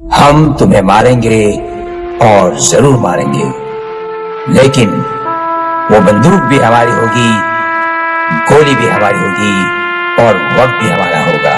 हम तुम्हें मारेंगे और ज़रूर मारेंगे। लेकिन वो बंदूक भी हमारी होगी, गोली भी हमारी होगी और वक्त भी हमारा होगा।